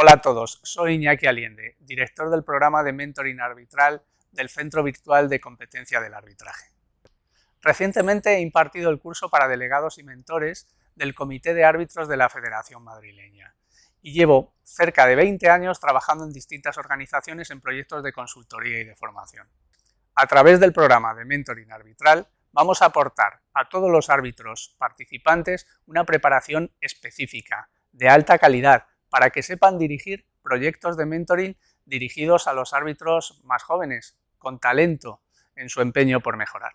Hola a todos, soy Iñaki Aliende, director del programa de Mentoring Arbitral del Centro Virtual de Competencia del Arbitraje. Recientemente he impartido el curso para delegados y mentores del Comité de Árbitros de la Federación Madrileña y llevo cerca de 20 años trabajando en distintas organizaciones en proyectos de consultoría y de formación. A través del programa de Mentoring Arbitral vamos a aportar a todos los árbitros participantes una preparación específica, de alta calidad, para que sepan dirigir proyectos de mentoring dirigidos a los árbitros más jóvenes, con talento en su empeño por mejorar.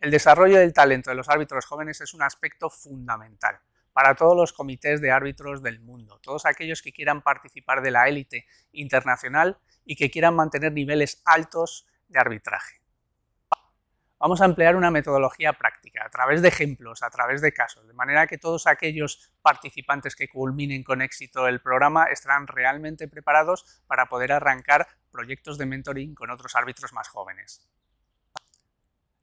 El desarrollo del talento de los árbitros jóvenes es un aspecto fundamental para todos los comités de árbitros del mundo, todos aquellos que quieran participar de la élite internacional y que quieran mantener niveles altos de arbitraje vamos a emplear una metodología práctica, a través de ejemplos, a través de casos, de manera que todos aquellos participantes que culminen con éxito el programa estarán realmente preparados para poder arrancar proyectos de mentoring con otros árbitros más jóvenes.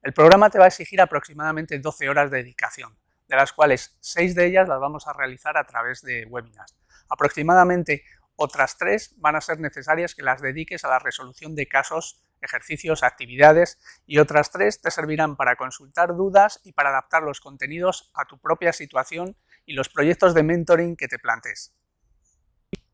El programa te va a exigir aproximadamente 12 horas de dedicación, de las cuales 6 de ellas las vamos a realizar a través de webinars. Aproximadamente otras 3 van a ser necesarias que las dediques a la resolución de casos ejercicios, actividades y otras tres te servirán para consultar dudas y para adaptar los contenidos a tu propia situación y los proyectos de mentoring que te plantes.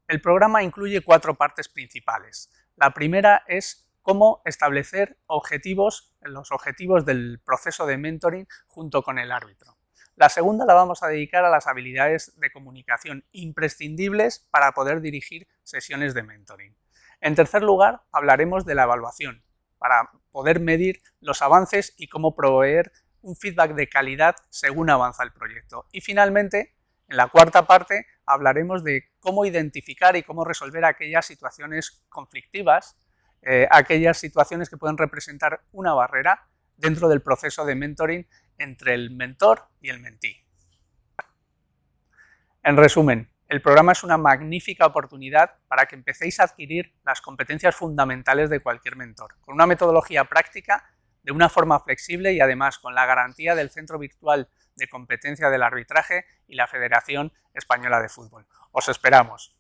El programa incluye cuatro partes principales. La primera es cómo establecer objetivos, los objetivos del proceso de mentoring junto con el árbitro. La segunda la vamos a dedicar a las habilidades de comunicación imprescindibles para poder dirigir sesiones de mentoring. En tercer lugar, hablaremos de la evaluación, para poder medir los avances y cómo proveer un feedback de calidad según avanza el proyecto. Y finalmente, en la cuarta parte, hablaremos de cómo identificar y cómo resolver aquellas situaciones conflictivas, eh, aquellas situaciones que pueden representar una barrera dentro del proceso de mentoring entre el mentor y el mentí. En resumen, el programa es una magnífica oportunidad para que empecéis a adquirir las competencias fundamentales de cualquier mentor, con una metodología práctica, de una forma flexible y además con la garantía del Centro Virtual de Competencia del Arbitraje y la Federación Española de Fútbol. Os esperamos.